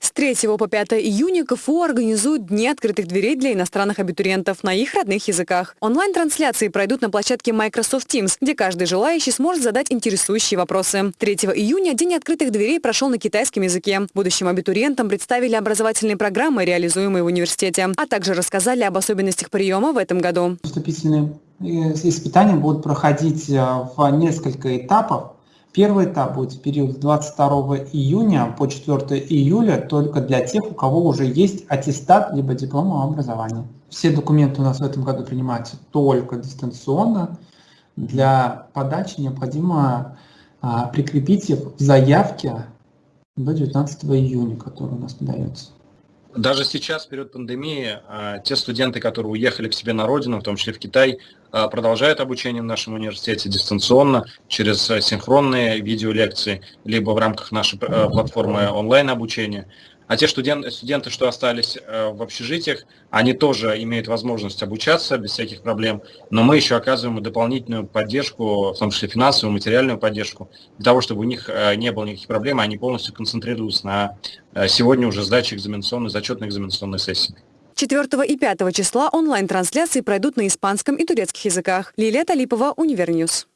С 3 по 5 июня КФУ организуют Дни открытых дверей для иностранных абитуриентов на их родных языках. Онлайн-трансляции пройдут на площадке Microsoft Teams, где каждый желающий сможет задать интересующие вопросы. 3 июня День открытых дверей прошел на китайском языке. Будущим абитуриентам представили образовательные программы, реализуемые в университете, а также рассказали об особенностях приема в этом году. Вступительные э, испытания будут проходить э, в несколько этапов. Первый этап будет в период с 22 июня по 4 июля только для тех, у кого уже есть аттестат либо диплом о образовании. Все документы у нас в этом году принимаются только дистанционно. Для подачи необходимо а, прикрепить их в заявке до 19 июня, который у нас подается. Даже сейчас, в период пандемии, а, те студенты, которые уехали к себе на родину, в том числе в Китай, а, продолжают обучение в нашем университете дистанционно через синхронные видеолекции, либо в рамках нашей а, платформы онлайн-обучения. А те студенты, что остались э, в общежитиях, они тоже имеют возможность обучаться без всяких проблем, но мы еще оказываем дополнительную поддержку, в том числе финансовую, материальную поддержку, для того, чтобы у них э, не было никаких проблем, они полностью концентрируются на э, сегодня уже сдаче экзаменационной, зачетной экзаменационной сессии. 4 и 5 числа онлайн-трансляции пройдут на испанском и турецких языках. Лилия Талипова, Универ News.